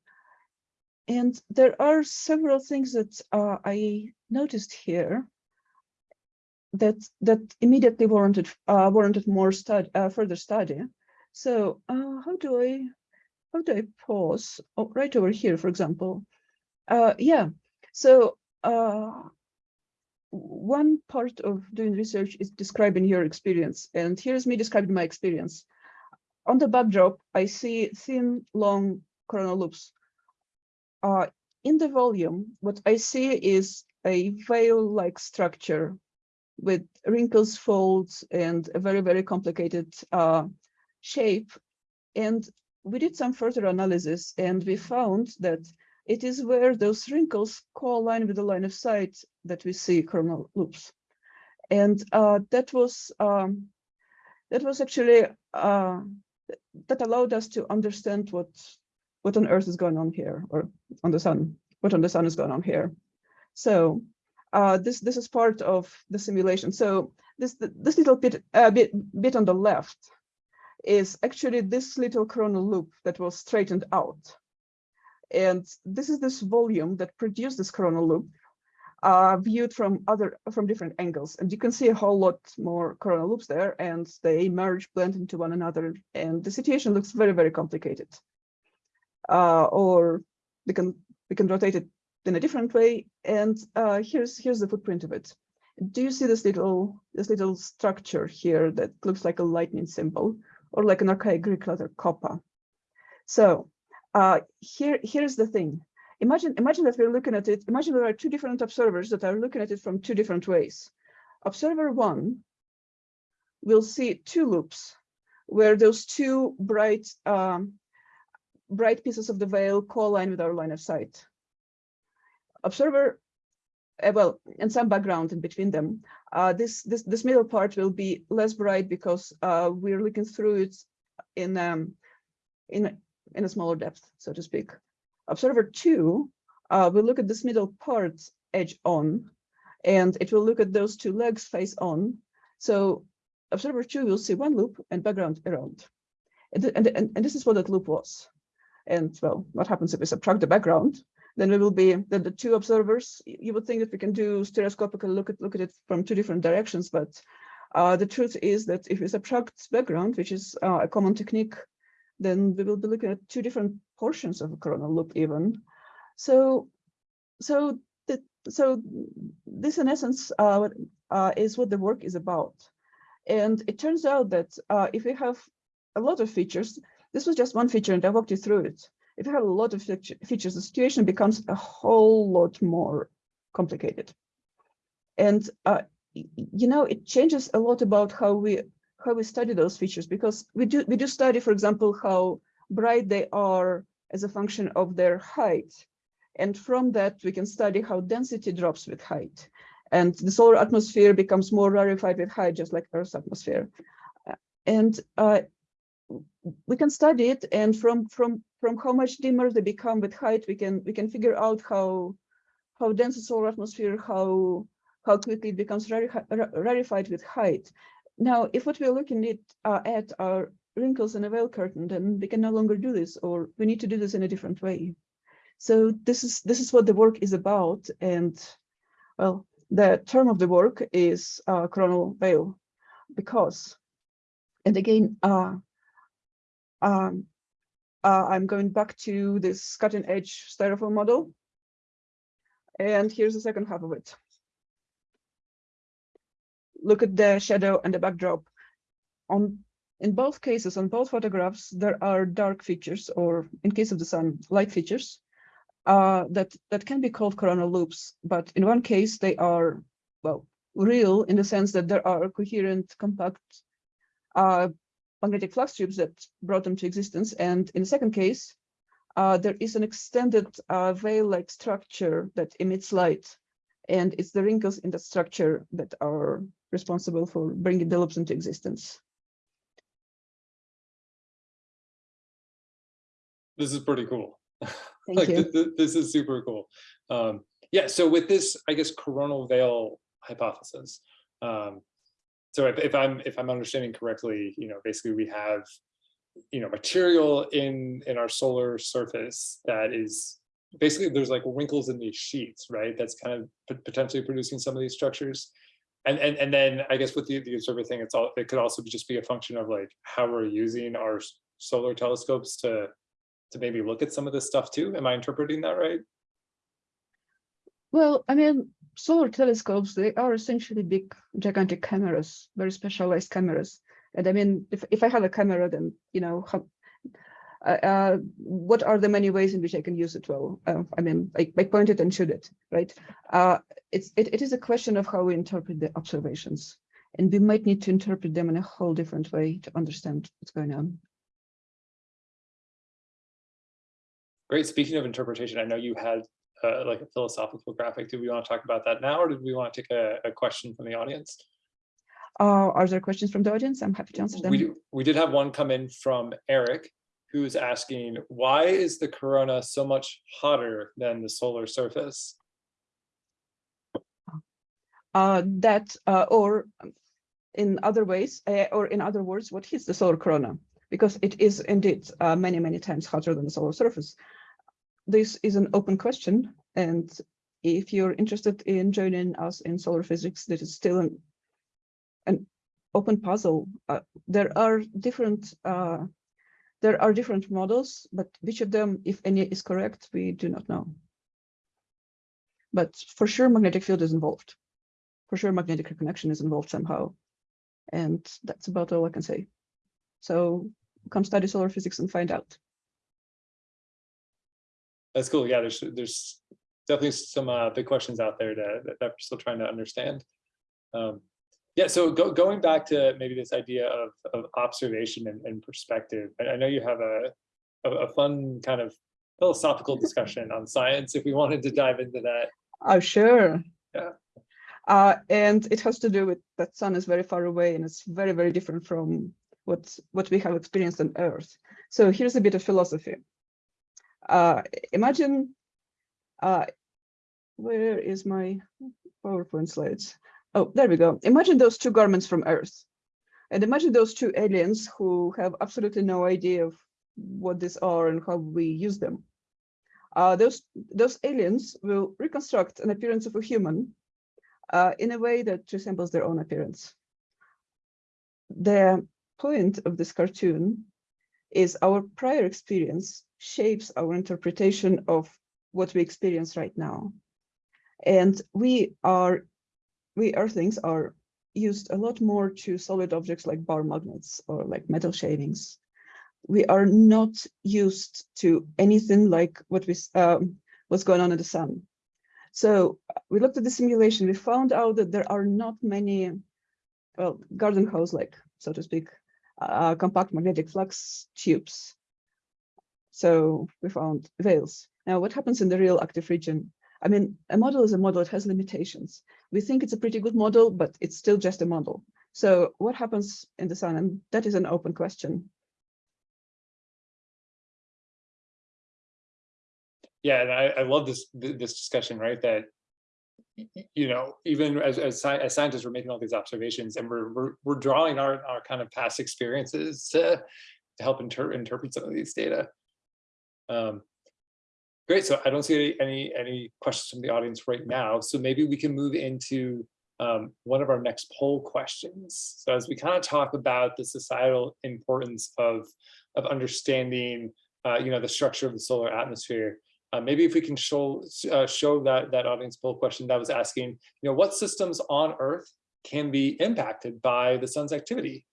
And there are several things that uh, I noticed here that that immediately warranted uh, warranted more study, uh, further study. So uh, how do I how do I pause? Oh, right over here, for example. Uh, yeah, so uh, one part of doing research is describing your experience. And here's me describing my experience. On the backdrop, I see thin, long coronal loops. Uh, in the volume, what I see is a veil-like structure with wrinkles, folds, and a very, very complicated uh, shape. And we did some further analysis and we found that it is where those wrinkles co-align with the line of sight that we see coronal loops. And uh, that was um, that was actually uh, that allowed us to understand what what on Earth is going on here, or on the sun, what on the sun is going on here. So uh, this this is part of the simulation. So this this little bit uh, bit bit on the left is actually this little coronal loop that was straightened out. And this is this volume that produced this coronal loop uh, viewed from other from different angles. And you can see a whole lot more coronal loops there and they merge, blend into one another. And the situation looks very, very complicated. Uh, or we can we can rotate it in a different way. And uh, here's here's the footprint of it. Do you see this little this little structure here that looks like a lightning symbol or like an archaic Greek letter kappa? So uh, here here's the thing. Imagine imagine that we're looking at it. Imagine there are two different observers that are looking at it from two different ways. Observer one will see two loops where those two bright um, bright pieces of the veil co-align with our line of sight. Observer, well, and some background in between them. Uh, this, this, this middle part will be less bright because uh, we're looking through it in, um, in, in a smaller depth, so to speak. Observer two uh, will look at this middle part edge on, and it will look at those two legs face on. So observer two will see one loop and background around. And, and, and, and this is what that loop was. And well, what happens if we subtract the background? Then we will be then the two observers. You would think that we can do stereoscopical look at look at it from two different directions, but uh, the truth is that if we subtract background, which is uh, a common technique, then we will be looking at two different portions of a coronal loop even. So, so the, so this in essence uh, uh, is what the work is about. And it turns out that uh, if we have a lot of features, this was just one feature and I walked you through it. If you have a lot of features, the situation becomes a whole lot more complicated. And, uh, you know, it changes a lot about how we how we study those features because we do we do study, for example, how bright they are as a function of their height. And from that, we can study how density drops with height. And the solar atmosphere becomes more rarefied with height, just like Earth's atmosphere. And uh, we can study it and from from from how much dimmer they become with height we can we can figure out how how dense the solar atmosphere how how quickly it becomes rarefied with height. Now if what we're looking at uh, at are wrinkles in a veil curtain then we can no longer do this or we need to do this in a different way. So this is this is what the work is about and well the term of the work is uh, coronal veil because and again uh, um, uh, I'm going back to this cutting edge styrofoam model. And here's the second half of it. Look at the shadow and the backdrop. On in both cases, on both photographs, there are dark features, or in case of the sun, light features uh, that that can be called coronal loops. But in one case, they are well real in the sense that there are coherent, compact uh, magnetic flux tubes that brought them to existence. And in the second case, uh, there is an extended uh, veil-like structure that emits light. And it's the wrinkles in the structure that are responsible for bringing the loops into existence. This is pretty cool. Thank like, you. th th this is super cool. Um, yeah, so with this, I guess, coronal veil hypothesis, um, so if, if I'm if I'm understanding correctly, you know, basically we have, you know, material in in our solar surface that is basically there's like wrinkles in these sheets, right? That's kind of potentially producing some of these structures. And, and, and then I guess with the, the observer thing, it's all, it could also just be a function of like how we're using our solar telescopes to, to maybe look at some of this stuff too. Am I interpreting that right? Well, I mean, solar telescopes, they are essentially big, gigantic cameras, very specialized cameras. And I mean, if, if I have a camera, then, you know, how, uh, uh, what are the many ways in which I can use it well? Uh, I mean, I, I point it and shoot it, right? Uh, it's, it, it is a question of how we interpret the observations. And we might need to interpret them in a whole different way to understand what's going on. Great. Speaking of interpretation, I know you had uh, like a philosophical graphic. Do we want to talk about that now, or do we want to take a, a question from the audience? Uh, are there questions from the audience? I'm happy to answer them. We do, we did have one come in from Eric, who's asking, why is the corona so much hotter than the solar surface? uh, that uh, or in other ways uh, or in other words what is the solar corona because it is indeed uh, many many times hotter than the solar surface this is an open question and if you're interested in joining us in solar physics this is still an, an open puzzle uh, there are different uh, there are different models but which of them if any is correct we do not know but for sure magnetic field is involved for sure magnetic reconnection is involved somehow. And that's about all I can say. So come study solar physics and find out. That's cool. Yeah, there's there's definitely some uh, big questions out there to, that, that we're still trying to understand. Um, yeah, so go, going back to maybe this idea of, of observation and, and perspective, I, I know you have a, a, a fun kind of philosophical discussion on science if we wanted to dive into that. Oh, sure. Yeah. Uh, and it has to do with that sun is very far away and it's very, very different from what, what we have experienced on Earth. So here's a bit of philosophy. Uh, imagine, uh, where is my PowerPoint slides? Oh, there we go. Imagine those two garments from Earth. And imagine those two aliens who have absolutely no idea of what these are and how we use them. Uh, those, those aliens will reconstruct an appearance of a human uh, in a way that resembles their own appearance. The point of this cartoon is our prior experience shapes our interpretation of what we experience right now. And we are, we earthlings are used a lot more to solid objects like bar magnets or like metal shavings. We are not used to anything like what we um, what's going on in the sun. So we looked at the simulation, we found out that there are not many, well, garden hose like, so to speak, uh, compact magnetic flux tubes. So we found veils. Now, what happens in the real active region? I mean, a model is a model, it has limitations. We think it's a pretty good model, but it's still just a model. So what happens in the sun? And that is an open question. Yeah, and I, I love this this discussion, right? That you know, even as as, as scientists, we're making all these observations, and we're we're, we're drawing our our kind of past experiences to to help inter interpret some of these data. Um, great. So I don't see any, any questions from the audience right now. So maybe we can move into um, one of our next poll questions. So as we kind of talk about the societal importance of of understanding, uh, you know, the structure of the solar atmosphere, uh, maybe if we can show uh, show that that audience poll question that was asking, you know, what systems on Earth can be impacted by the sun's activity?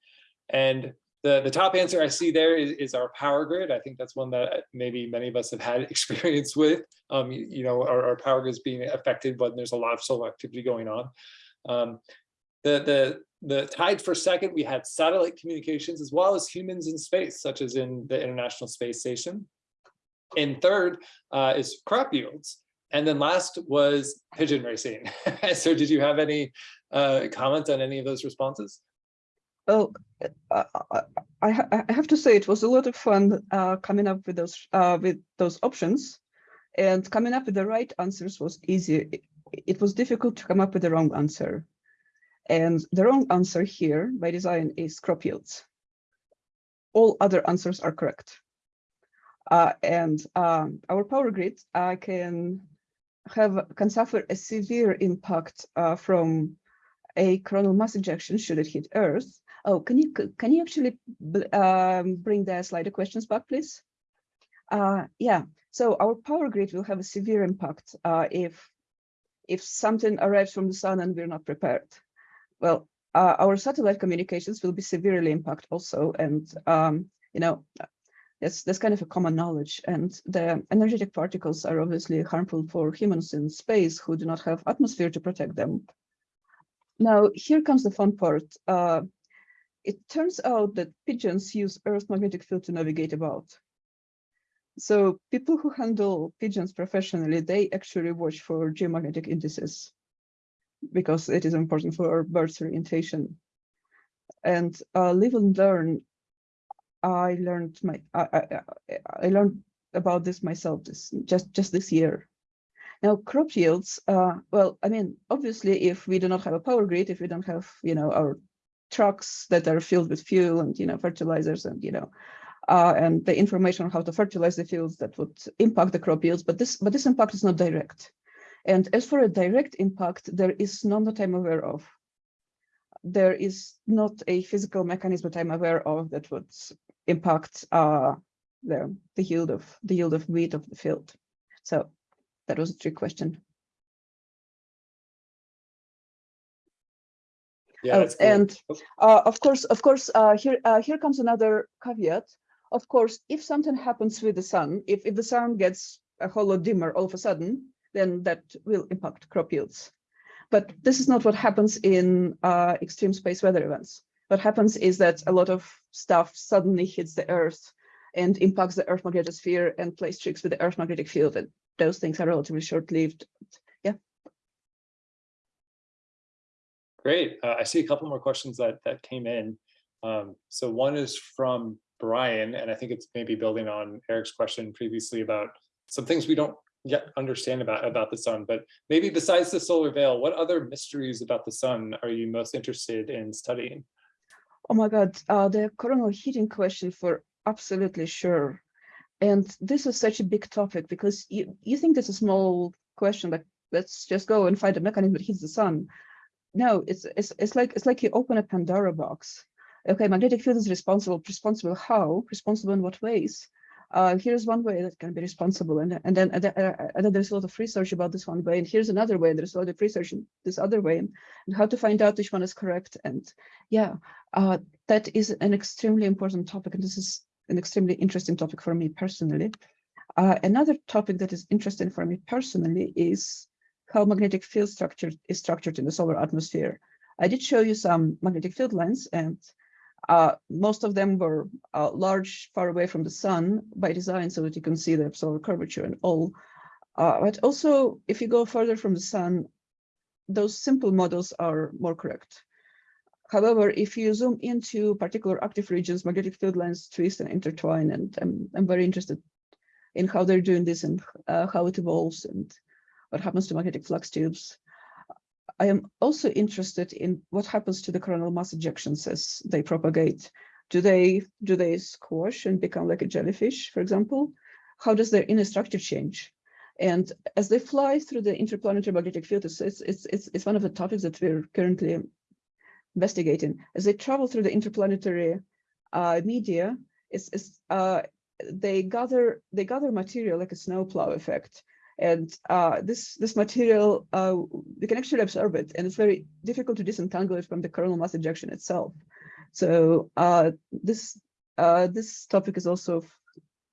And the, the top answer I see there is, is our power grid. I think that's one that maybe many of us have had experience with. Um, you, you, know, our, our power grid is being affected when there's a lot of solar activity going on. Um, the, the, the tied for second, we had satellite communications as well as humans in space, such as in the International Space Station. And third uh, is crop yields. And then last was pigeon racing. so did you have any uh, comments on any of those responses? Oh, I, I, I, have to say it was a lot of fun uh, coming up with those uh, with those options, and coming up with the right answers was easy. It, it was difficult to come up with the wrong answer, and the wrong answer here by design is crop yields. All other answers are correct. Uh, and um, our power grid uh, can have can suffer a severe impact uh, from a coronal mass ejection should it hit Earth. Oh, can you can you actually um, bring the slider questions back, please? Uh, yeah, so our power grid will have a severe impact uh, if if something arrives from the sun and we're not prepared. Well, uh, our satellite communications will be severely impacted also, and um, you know that's that's kind of a common knowledge. And the energetic particles are obviously harmful for humans in space who do not have atmosphere to protect them. Now, here comes the fun part. It turns out that pigeons use Earth's magnetic field to navigate about. so people who handle pigeons professionally, they actually watch for geomagnetic indices because it is important for bird's orientation. And uh, live and learn, I learned my I, I, I learned about this myself this just just this year. Now crop yields, uh, well, I mean, obviously, if we do not have a power grid, if we don't have, you know, our trucks that are filled with fuel and, you know, fertilizers and, you know, uh, and the information on how to fertilize the fields that would impact the crop yields, but this but this impact is not direct. And as for a direct impact, there is none that I'm aware of. There is not a physical mechanism that I'm aware of that would impact uh, the the yield of the yield of wheat of the field. So that was a trick question. Yeah, Oh, and Oh, Uh, of course, of course, uh, here, uh, here comes another caveat. Of course, if something happens with the sun, if, if the sun gets a whole lot dimmer all of a sudden, then that will impact crop yields. But this is not what happens in uh, extreme space weather events. What happens is that a lot of stuff suddenly hits the Earth and impacts the Earth magnetosphere and plays tricks with the Earth magnetic field. And those things are relatively short-lived. Great. Uh, I see a couple more questions that that came in. Um, so one is from Brian, and I think it's maybe building on Eric's question previously about some things we don't yet understand about about the sun. But maybe besides the solar veil, what other mysteries about the sun are you most interested in studying? Oh my God, uh, the coronal heating question for absolutely sure. And this is such a big topic because you, you think this is a small question, like let's just go and find a mechanism that heats the sun. No, it's it's it's like it's like you open a Pandora box. Okay, magnetic field is responsible. Responsible how? Responsible in what ways? Uh, here's one way that can be responsible, and and then and then, uh, and then there's a lot of research about this one way, and here's another way. There's a lot of research in this other way, and, and how to find out which one is correct. And yeah, uh, that is an extremely important topic, and this is an extremely interesting topic for me personally. Uh, another topic that is interesting for me personally is how magnetic field structure is structured in the solar atmosphere. I did show you some magnetic field lines, and uh, most of them were uh, large, far away from the sun by design, so that you can see the solar curvature and all. Uh, but also, if you go further from the sun, those simple models are more correct. However, if you zoom into particular active regions, magnetic field lines twist and intertwine, and I'm, I'm very interested in how they're doing this and uh, how it evolves and what happens to magnetic flux tubes. I am also interested in what happens to the coronal mass ejections as they propagate. Do they do they squash and become like a jellyfish, for example? How does their inner structure change? And as they fly through the interplanetary magnetic field, it's, it's, it's, it's one of the topics that we're currently investigating. As they travel through the interplanetary uh, media, it's, it's, uh, they gather they gather material like a snowplow effect. And uh, this this material, uh, we can actually absorb it, and it's very difficult to disentangle it from the coronal mass ejection itself. So uh, this uh, this topic is also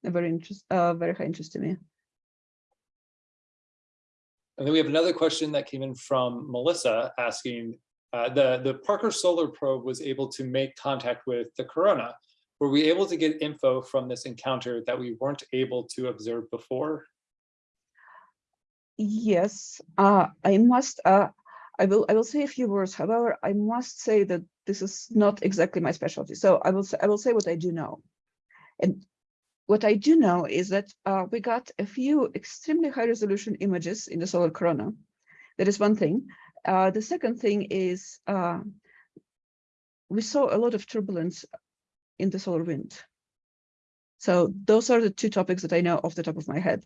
a very interest, uh, very high interest to me. And then we have another question that came in from Melissa asking, uh, the, the Parker Solar Probe was able to make contact with the corona. Were we able to get info from this encounter that we weren't able to observe before? Yes, uh, I must. Uh, I will. I will say a few words. However, I must say that this is not exactly my specialty. So I will. Say, I will say what I do know, and what I do know is that uh, we got a few extremely high resolution images in the solar corona. That is one thing. Uh, the second thing is uh, we saw a lot of turbulence in the solar wind. So those are the two topics that I know off the top of my head.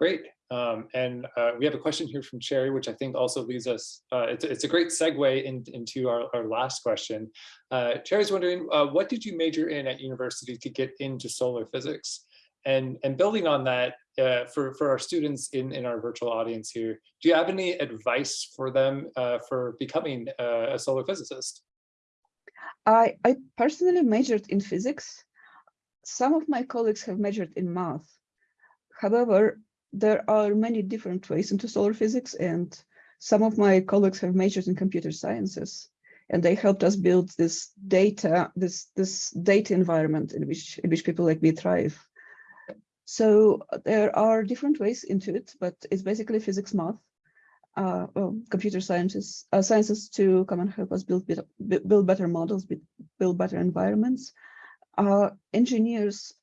Great. Um, and uh, we have a question here from Cherry, which I think also leads us, uh, it's, it's a great segue in, into our, our last question. Uh, Cherry's wondering, uh, what did you major in at university to get into solar physics? And, and building on that, uh, for, for our students in, in our virtual audience here, do you have any advice for them uh, for becoming a solar physicist? I, I personally majored in physics. Some of my colleagues have majored in math. However, there are many different ways into solar physics and some of my colleagues have majored in computer sciences. and they helped us build this data, this this data environment in which in which people like me thrive. So there are different ways into it, but it's basically physics, math, uh, well, computer sciences, uh, sciences to come and help us build build better models, build better environments. Uh, engineers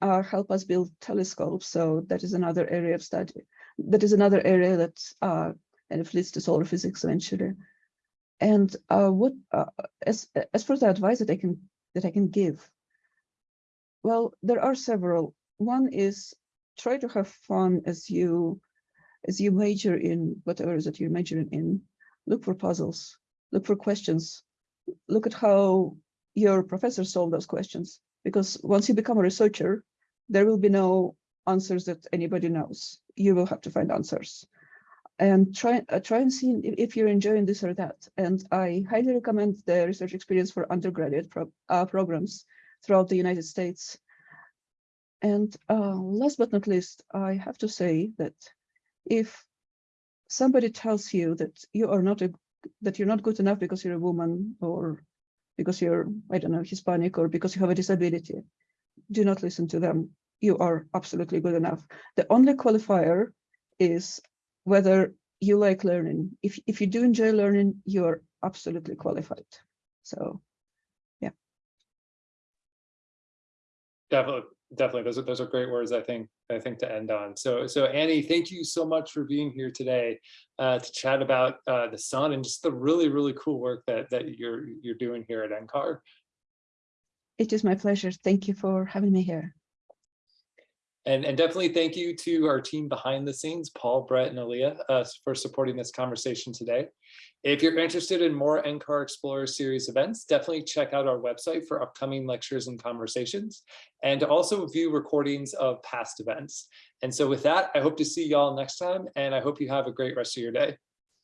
uh, help us build telescopes, so that is another area of study. That is another area that uh, kind of leads to solar physics eventually. And uh, what uh, as as for the advice that I can that I can give, well, there are several. One is try to have fun as you as you major in whatever it is that you're majoring in. Look for puzzles. Look for questions. Look at how your professor solved those questions. Because once you become a researcher, there will be no answers that anybody knows. You will have to find answers and try uh, try and see if, you're enjoying this or that. And I highly recommend the research experience for undergraduate pro uh, programs throughout the United States. And uh, last but not least, I have to say that if somebody tells you that you are not a that you're not good enough because you're a woman or because you're I don't know Hispanic or because you have a disability, do not listen to them. You are absolutely good enough. The only qualifier is whether you like learning. If, if you do enjoy learning, you're absolutely qualified. So yeah. Definitely, definitely. Those are those are great words. I think I think to end on. So so Annie, thank you so much for being here today uh, to chat about uh, the sun and just the really really cool work that that you're you're doing here at NCAR. it is my pleasure. Thank you for having me here. And, and definitely thank you to our team behind the scenes, Paul, Brett, and Aaliyah, uh, for supporting this conversation today. If you're interested in more NCAR Explorer Series events, definitely check out our website for upcoming lectures and conversations, and also view recordings of past events. And so with that, I hope to see y'all next time, and I hope you have a great rest of your day.